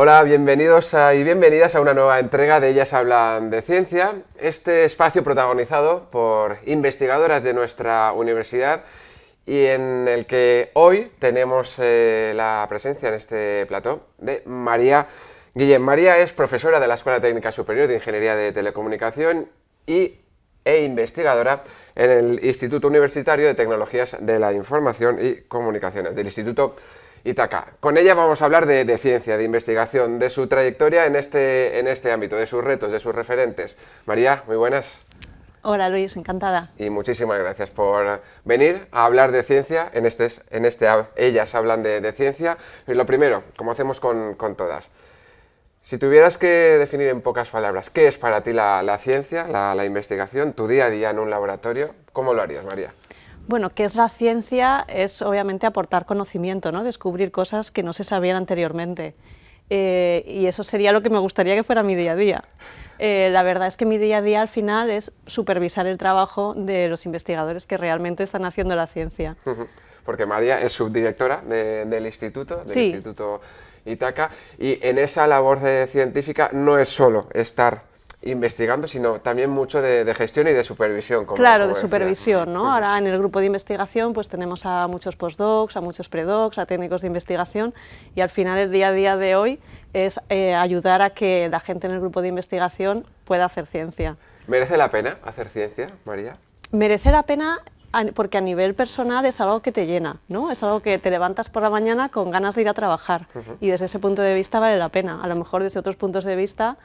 Hola, bienvenidos y bienvenidas a una nueva entrega de Ellas Hablan de Ciencia, este espacio protagonizado por investigadoras de nuestra universidad y en el que hoy tenemos eh, la presencia en este plató de María Guillén. María es profesora de la Escuela Técnica Superior de Ingeniería de Telecomunicación y, e investigadora en el Instituto Universitario de Tecnologías de la Información y Comunicaciones, del Instituto Itaca. Con ella vamos a hablar de, ciencia, de investigación, de su trayectoria en este, en este ámbito, de sus retos, de sus referentes. María, muy buenas. Hola Luis, encantada. Y muchísimas gracias por venir a hablar de ciencia, en este, en este ellas hablan de, ciencia. Y lo primero, como hacemos con, todas, si tuvieras que definir en pocas palabras qué es para ti la, ciencia, la, investigación, tu día a día en un laboratorio, ¿cómo lo harías, María? Bueno, ¿qué es la ciencia? Es obviamente aportar conocimiento, ¿no? descubrir cosas que no se sabían anteriormente. Eh, y eso sería lo que me gustaría que fuera mi día a día. Eh, la verdad es que mi día a día al final es supervisar el trabajo de los investigadores que realmente están haciendo la ciencia. Porque María es subdirectora del instituto, del Instituto Itaca, y en esa labor científica no es solo estar investigando, sino también mucho de, gestión y de supervisión. claro, de supervisión, ¿no? Ahora en el grupo de investigación pues tenemos a muchos postdocs, a muchos predocs, a técnicos de investigación y al final el día a día de hoy es eh, ayudar a que la gente en el grupo de investigación pueda hacer ciencia. ¿Merece la pena hacer ciencia, María? Merece la pena porque a nivel personal es algo que te llena, ¿no? Es algo que te levantas por la mañana con ganas de ir a trabajar y desde ese punto de vista vale la pena. A lo mejor desde otros puntos de vista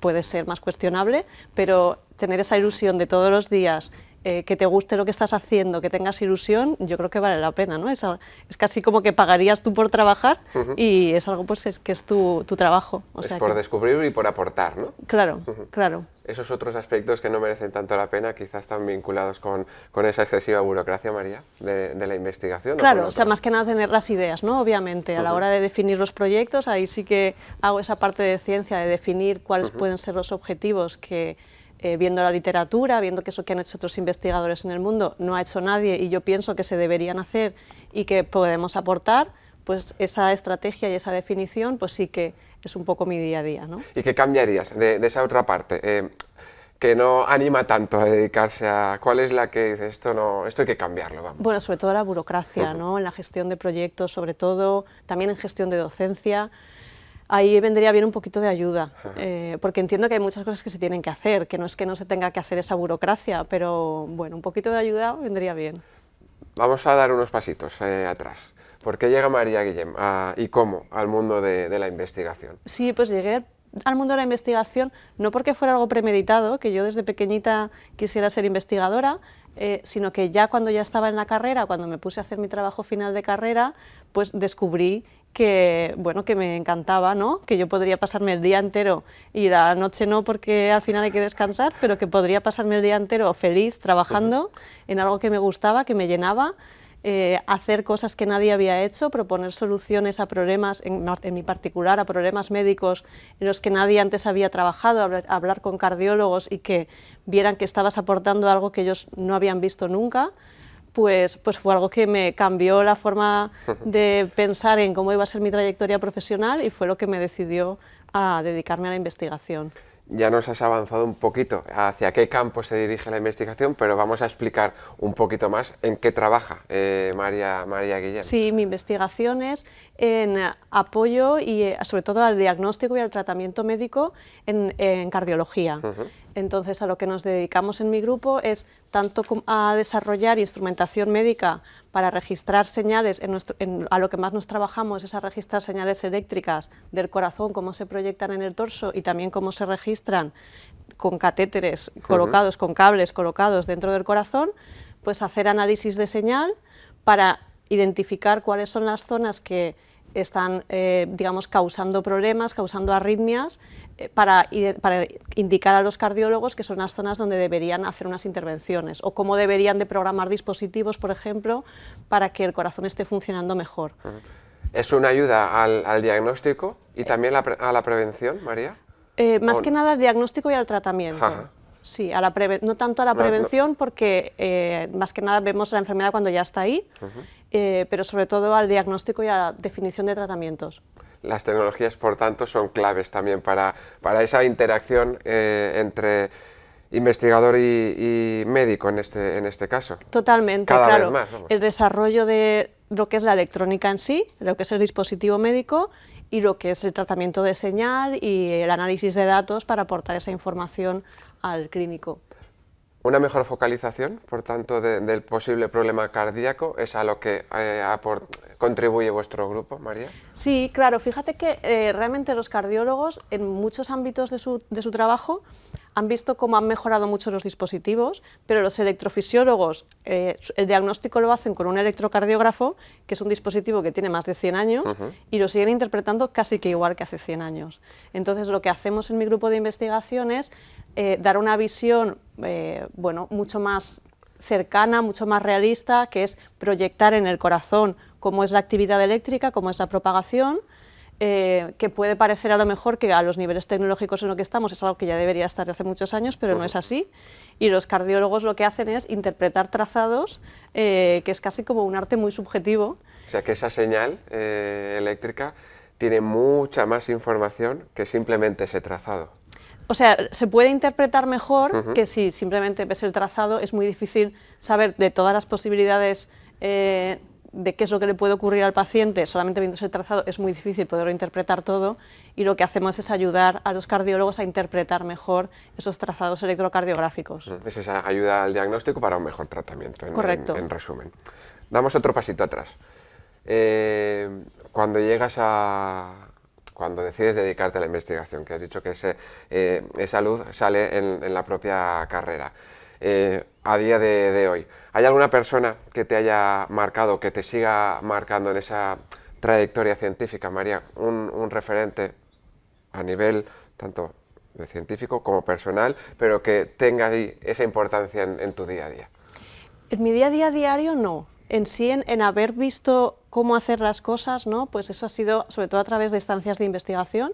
puede ser más cuestionable, pero tener esa ilusión de todos los días eh, que te guste lo que estás haciendo, que tengas ilusión, yo creo que vale la pena, ¿no? Es, es casi como que pagarías tú por trabajar y es algo pues es, que es tu, tu trabajo. O es por descubrir y por aportar, ¿no? Claro, claro. Esos otros aspectos que no merecen tanto la pena quizás están vinculados con, con esa excesiva burocracia, María, de, de la investigación. Claro, o, sea, más que nada tener las ideas, ¿no? Obviamente, a la hora de definir los proyectos, ahí sí que hago esa parte de ciencia, de definir cuáles pueden ser los objetivos que eh, viendo la literatura, viendo que eso que han hecho otros investigadores en el mundo no ha hecho nadie y yo pienso que se deberían hacer y que podemos aportar, pues esa estrategia y esa definición pues sí que es un poco mi día a día. ¿no? ¿Y qué cambiarías de, esa otra parte? Eh, que no anima tanto a dedicarse a... ¿Cuál es la que dice esto, no, esto hay que cambiarlo? Vamos. Bueno, sobre todo la burocracia, ¿no? en la gestión de proyectos, sobre todo, también en gestión de docencia, ahí vendría bien un poquito de ayuda, eh, porque entiendo que hay muchas cosas que se tienen que hacer, que no es que no se tenga que hacer esa burocracia, pero bueno, un poquito de ayuda vendría bien. Vamos a dar unos pasitos eh, atrás. ¿Por qué llega María Guillem y cómo al mundo de, de la investigación? Sí, pues llegué al mundo de la investigación no porque fuera algo premeditado, que yo desde pequeñita quisiera ser investigadora, eh, sino que ya cuando ya estaba en la carrera, cuando me puse a hacer mi trabajo final de carrera, pues descubrí que, bueno, que me encantaba, ¿no? que yo podría pasarme el día entero, y la noche no porque al final hay que descansar, pero que podría pasarme el día entero feliz trabajando en algo que me gustaba, que me llenaba, eh, hacer cosas que nadie había hecho, proponer soluciones a problemas, en, mi particular a problemas médicos en los que nadie antes había trabajado, hablar, con cardiólogos y que vieran que estabas aportando algo que ellos no habían visto nunca, pues, pues fue algo que me cambió la forma de pensar en cómo iba a ser mi trayectoria profesional y fue lo que me decidió a dedicarme a la investigación ya nos has avanzado un poquito hacia qué campo se dirige la investigación, pero vamos a explicar un poquito más en qué trabaja eh, María, María Guillén. Sí, mi investigación es en apoyo y eh, sobre todo al diagnóstico y al tratamiento médico en, cardiología. Entonces, a lo que nos dedicamos en mi grupo es tanto a desarrollar instrumentación médica para registrar señales, a lo que más nos trabajamos es a registrar señales eléctricas del corazón, cómo se proyectan en el torso y también cómo se registran con catéteres colocados, con cables colocados dentro del corazón, pues hacer análisis de señal para identificar cuáles son las zonas que están, eh, digamos, causando problemas, causando arritmias, eh, para, para, indicar a los cardiólogos que son las zonas donde deberían hacer unas intervenciones, o cómo deberían de programar dispositivos, por ejemplo, para que el corazón esté funcionando mejor. ¿Es una ayuda al, diagnóstico y también a la prevención, María? Eh, más que nada al diagnóstico y al tratamiento. Sí, a la no tanto a la prevención, porque más que nada vemos la enfermedad cuando ya está ahí, eh, pero sobre todo al diagnóstico y a la definición de tratamientos. las tecnologías, por tanto, son claves también para, para esa interacción eh, entre investigador y, médico en este, en este caso. Totalmente, claro. el desarrollo de lo que es la electrónica en sí, lo que es el dispositivo médico y lo que es el tratamiento de señal y el análisis de datos para aportar esa información al clínico. Una mejor focalización, por tanto, del posible problema cardíaco es a lo que eh, contribuye vuestro grupo, María. Sí, claro, fíjate que eh, realmente los cardiólogos en muchos ámbitos de su, de su trabajo han visto cómo han mejorado mucho los dispositivos, pero los electrofisiólogos eh, el diagnóstico lo hacen con un electrocardiógrafo, que es un dispositivo que tiene más de 100 años, y lo siguen interpretando casi que igual que hace 100 años. Entonces lo que hacemos en mi grupo de investigación es eh, dar una visión eh, bueno, mucho más cercana, mucho más realista, que es proyectar en el corazón cómo es la actividad eléctrica, cómo es la propagación, eh, que puede parecer a lo mejor que a los niveles tecnológicos en los que estamos es algo que ya debería estar de hace muchos años, pero no es así. Y los cardiólogos lo que hacen es interpretar trazados, eh, que es casi como un arte muy subjetivo. O sea que esa señal eh, eléctrica tiene mucha más información que simplemente ese trazado. O sea, se puede interpretar mejor que si simplemente ves el trazado, es muy difícil saber de todas las posibilidades de qué es lo que le puede ocurrir al paciente, solamente viendo el trazado es muy difícil poderlo interpretar todo y lo que hacemos es ayudar a los cardiólogos a interpretar mejor esos trazados electrocardiográficos. Es esa ayuda al diagnóstico para un mejor tratamiento, en, Correcto. En, resumen. Damos otro pasito atrás. Eh, cuando llegas a, cuando decides dedicarte a la investigación, que has dicho que ese, eh, esa luz sale en, la propia carrera, eh, a día de, hoy. ¿Hay alguna persona que te haya marcado, que te siga marcando en esa trayectoria científica, María? Un, referente a nivel tanto de científico como personal, pero que tenga ahí esa importancia en tu día a día. En mi día a día diario no, en sí, en, haber visto cómo hacer las cosas, ¿no? pues eso ha sido sobre todo a través de estancias de investigación.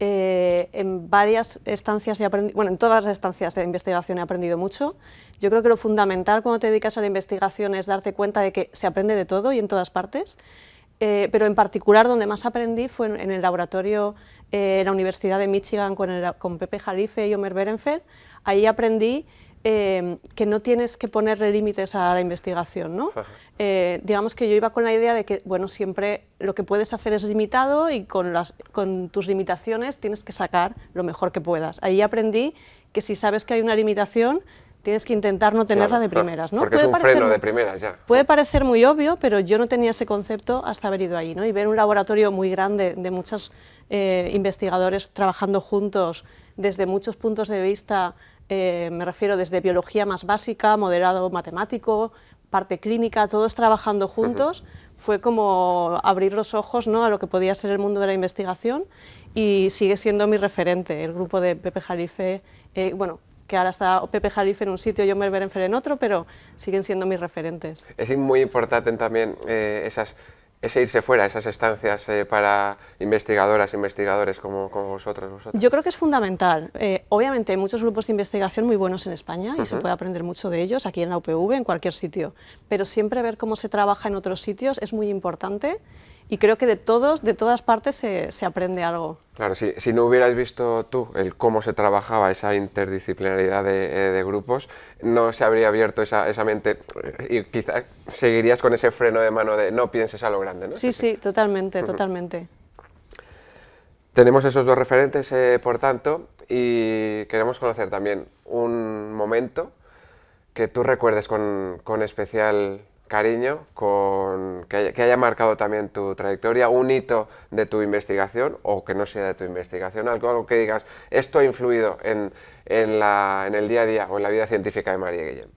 Eh, en varias estancias, he bueno, en todas las estancias de investigación he aprendido mucho. Yo creo que lo fundamental cuando te dedicas a la investigación es darte cuenta de que se aprende de todo y en todas partes. Eh, pero en particular donde más aprendí fue en, el laboratorio eh, en la Universidad de Michigan con, con Pepe Jalife y Omer Berenfeld. Ahí aprendí Em, que no tienes que ponerle límites a la investigación. ¿no? Eh, digamos que yo iba con la idea de que bueno, siempre lo que puedes hacer es limitado y con, las, con tus limitaciones tienes que sacar lo mejor que puedas. Ahí aprendí que si sabes que hay una limitación, tienes que intentar no tenerla de primeras. ¿no? Porque es un freno de primeras ya. Puede parecer muy obvio, pero yo no tenía ese concepto hasta haber ido ahí. ¿no? Y ver un laboratorio muy grande de muchos eh, investigadores trabajando juntos desde muchos puntos de vista eh, me refiero desde biología más básica, moderado matemático, parte clínica, todos trabajando juntos, fue como abrir los ojos ¿no? a lo que podía ser el mundo de la investigación y sigue siendo mi referente, el grupo de Pepe Jalife, eh, bueno, que ahora está Pepe Jalife en un sitio y Omer Berenfer en otro, pero siguen siendo mis referentes. Es muy importante también eh, esas ese irse fuera, esas estancias eh, para investigadoras, investigadores como, vosotros, Yo creo que es fundamental. Eh, obviamente hay muchos grupos de investigación muy buenos en España y se puede aprender mucho de ellos, aquí en la UPV, en cualquier sitio, pero siempre ver cómo se trabaja en otros sitios es muy importante y creo que de todos, de todas partes se, se aprende algo. Claro, si, si, no hubieras visto tú el cómo se trabajaba esa interdisciplinaridad de, eh, de grupos, no se habría abierto esa, esa, mente y quizás seguirías con ese freno de mano de no pienses a lo grande, ¿no? Sí, sí, totalmente, totalmente. Tenemos esos dos referentes, eh, por tanto, y queremos conocer también un momento que tú recuerdes con, con especial cariño, con, que, haya, marcado también tu trayectoria, un hito de tu investigación o que no sea de tu investigación, algo, algo que digas, esto ha influido en, en, la, en, el día a día o en la vida científica de María Guillem.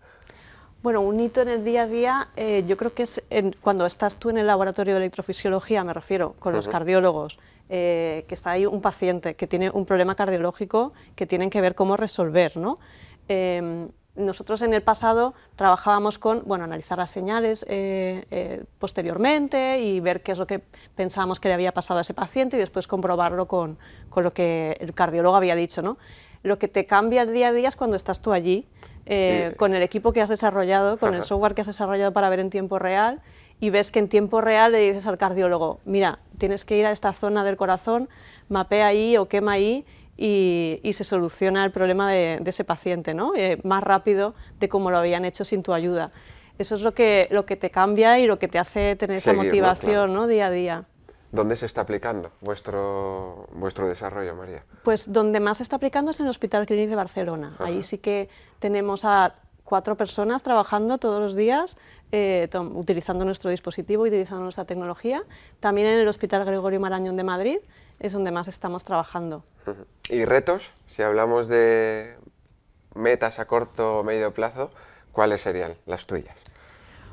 Bueno, un hito en el día a día, eh, yo creo que es cuando estás tú en el laboratorio de electrofisiología, me refiero, con los cardiólogos, eh, que está ahí un paciente que tiene un problema cardiológico que tienen que ver cómo resolver, ¿no? Em, nosotros en el pasado trabajábamos con bueno, analizar las señales eh, eh, posteriormente y ver qué es lo que pensábamos que le había pasado a ese paciente y después comprobarlo con, con lo que el cardiólogo había dicho. ¿no? Lo que te cambia el día a día es cuando estás tú allí, eh, con el equipo que has desarrollado, con el software que has desarrollado para ver en tiempo real y ves que en tiempo real le dices al cardiólogo, mira, tienes que ir a esta zona del corazón, mapea ahí o quema ahí y, se soluciona el problema de, ese paciente, ¿no? Eh, más rápido de como lo habían hecho sin tu ayuda. Eso es lo que, lo que te cambia y lo que te hace tener esa motivación ¿no? día a día. ¿Dónde se está aplicando vuestro, vuestro desarrollo, María? Pues donde más se está aplicando es en el Hospital Clínic de Barcelona. Ahí sí que tenemos a cuatro personas trabajando todos los días, eh, utilizando nuestro dispositivo, utilizando nuestra tecnología. También en el Hospital Gregorio Marañón de Madrid es donde más estamos trabajando. ¿Y retos? Si hablamos de metas a corto o medio plazo, ¿cuáles serían las tuyas?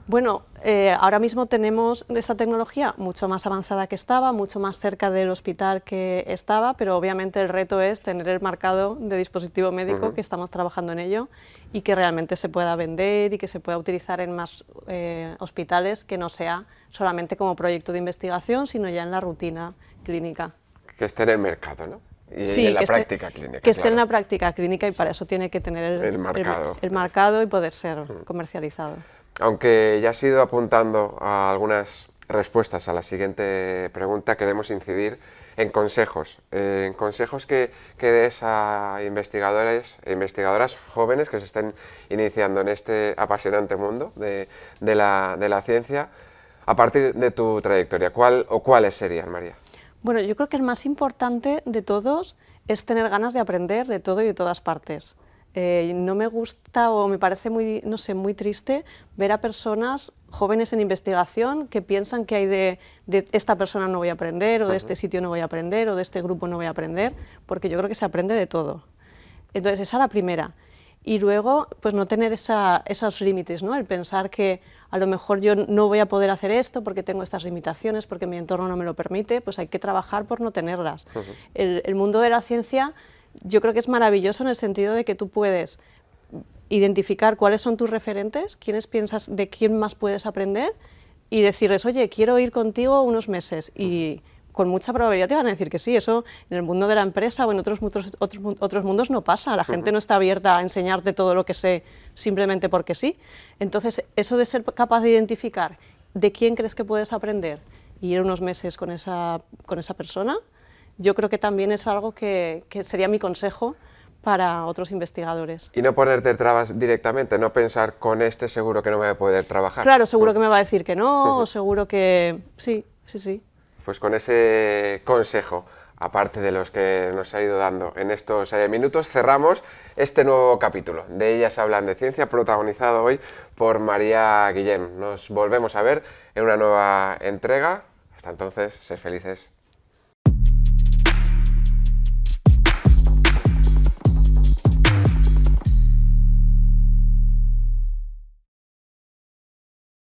Bueno, eh, ahora mismo tenemos esa tecnología mucho más avanzada que estaba, mucho más cerca del hospital que estaba, pero obviamente el reto es tener el marcado de dispositivo médico, que estamos trabajando en ello, y que realmente se pueda vender y que se pueda utilizar en más eh, hospitales, que no sea solamente como proyecto de investigación, sino ya en la rutina clínica. Que esté en el mercado, ¿no? Y sí, en la práctica clínica. Que esté en la práctica clínica y para eso tiene que tener el, marcado. el marcado y poder ser comercializado. Aunque ya has ido apuntando a algunas respuestas a la siguiente pregunta, queremos incidir en consejos, en consejos que, que des a investigadores e investigadoras jóvenes que se estén iniciando en este apasionante mundo de, la, de la ciencia, a partir de tu trayectoria. ¿Cuál o cuáles serían, María? Bueno, yo creo que el más importante de todos es tener ganas de aprender de todo y de todas partes. Eh, no me gusta o me parece muy, no sé, muy triste ver a personas jóvenes en investigación que piensan que hay de, esta persona no voy a aprender, o de este sitio no voy a aprender, o de este grupo no voy a aprender, porque yo creo que se aprende de todo. Entonces, esa es la primera. Y luego, pues no tener esos límites, ¿no? el pensar que a lo mejor yo no voy a poder hacer esto porque tengo estas limitaciones, porque mi entorno no me lo permite, pues hay que trabajar por no tenerlas. el mundo de la ciencia yo creo que es maravilloso en el sentido de que tú puedes identificar cuáles son tus referentes, quiénes piensas, de quién más puedes aprender y decirles, oye, quiero ir contigo unos meses y con mucha probabilidad te van a decir que sí, eso en el mundo de la empresa o en otros, otros, otros, mundos no pasa, la gente no está abierta a enseñarte todo lo que sé simplemente porque sí. Entonces, eso de ser capaz de identificar de quién crees que puedes aprender y ir unos meses con esa, con esa persona, yo creo que también es algo que, sería mi consejo para otros investigadores. Y no ponerte trabas directamente, no pensar con este seguro que no voy a poder trabajar. Claro, seguro que me va a decir que no, o seguro que... sí, sí, sí. Pues con ese consejo, aparte de los que nos ha ido dando en estos eh, minutos, cerramos este nuevo capítulo de Ellas hablan de ciencia, protagonizado hoy por María Guillem. Nos volvemos a ver en una nueva entrega. Hasta entonces, sé felices